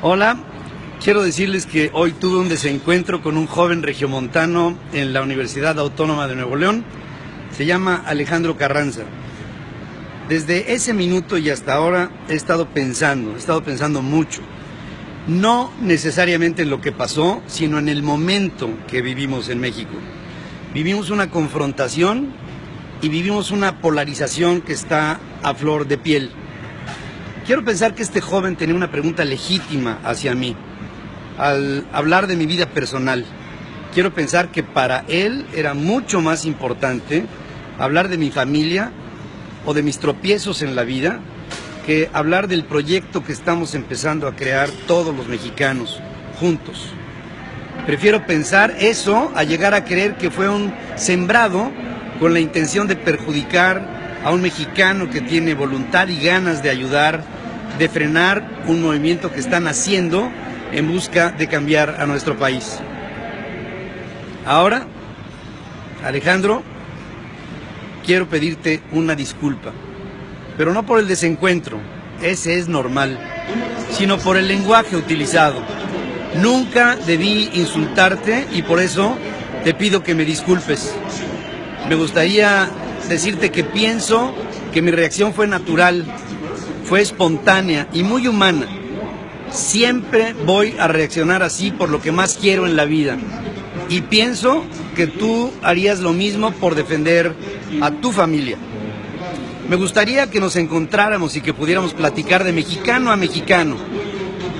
Hola, quiero decirles que hoy tuve un desencuentro con un joven regiomontano en la Universidad Autónoma de Nuevo León. Se llama Alejandro Carranza. Desde ese minuto y hasta ahora he estado pensando, he estado pensando mucho. No necesariamente en lo que pasó, sino en el momento que vivimos en México. Vivimos una confrontación y vivimos una polarización que está a flor de piel. Quiero pensar que este joven tenía una pregunta legítima hacia mí al hablar de mi vida personal. Quiero pensar que para él era mucho más importante hablar de mi familia o de mis tropiezos en la vida que hablar del proyecto que estamos empezando a crear todos los mexicanos juntos. Prefiero pensar eso a llegar a creer que fue un sembrado con la intención de perjudicar a un mexicano que tiene voluntad y ganas de ayudar, de frenar un movimiento que están haciendo en busca de cambiar a nuestro país. Ahora, Alejandro, quiero pedirte una disculpa, pero no por el desencuentro, ese es normal, sino por el lenguaje utilizado. Nunca debí insultarte y por eso te pido que me disculpes. Me gustaría decirte que pienso que mi reacción fue natural, fue espontánea y muy humana. Siempre voy a reaccionar así por lo que más quiero en la vida. Y pienso que tú harías lo mismo por defender a tu familia. Me gustaría que nos encontráramos y que pudiéramos platicar de mexicano a mexicano.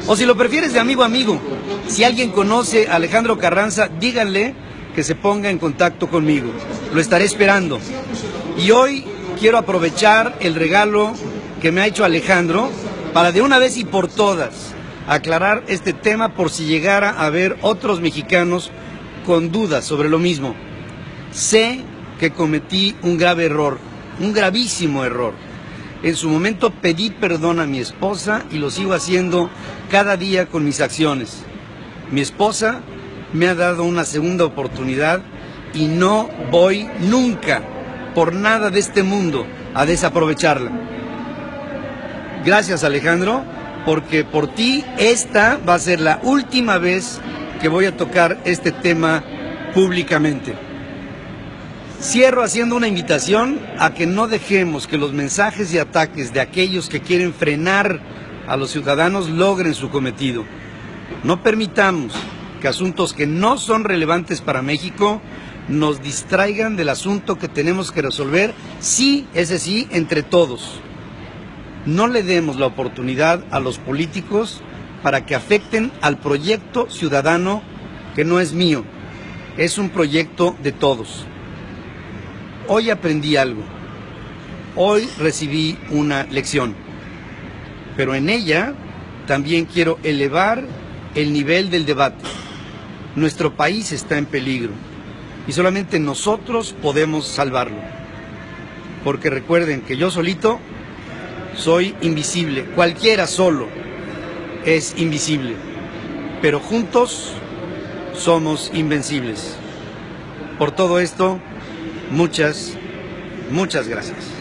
O si lo prefieres de amigo a amigo. Si alguien conoce a Alejandro Carranza, díganle que se ponga en contacto conmigo. Lo estaré esperando. Y hoy quiero aprovechar el regalo que me ha hecho Alejandro para de una vez y por todas aclarar este tema por si llegara a haber otros mexicanos con dudas sobre lo mismo. Sé que cometí un grave error, un gravísimo error. En su momento pedí perdón a mi esposa y lo sigo haciendo cada día con mis acciones. Mi esposa me ha dado una segunda oportunidad y no voy nunca, por nada de este mundo, a desaprovecharla. Gracias Alejandro, porque por ti esta va a ser la última vez que voy a tocar este tema públicamente. Cierro haciendo una invitación a que no dejemos que los mensajes y ataques de aquellos que quieren frenar a los ciudadanos logren su cometido. No permitamos que asuntos que no son relevantes para México nos distraigan del asunto que tenemos que resolver, sí, ese sí, entre todos. No le demos la oportunidad a los políticos para que afecten al proyecto ciudadano que no es mío, es un proyecto de todos. Hoy aprendí algo, hoy recibí una lección, pero en ella también quiero elevar el nivel del debate. Nuestro país está en peligro y solamente nosotros podemos salvarlo. Porque recuerden que yo solito soy invisible, cualquiera solo es invisible, pero juntos somos invencibles. Por todo esto, muchas, muchas gracias.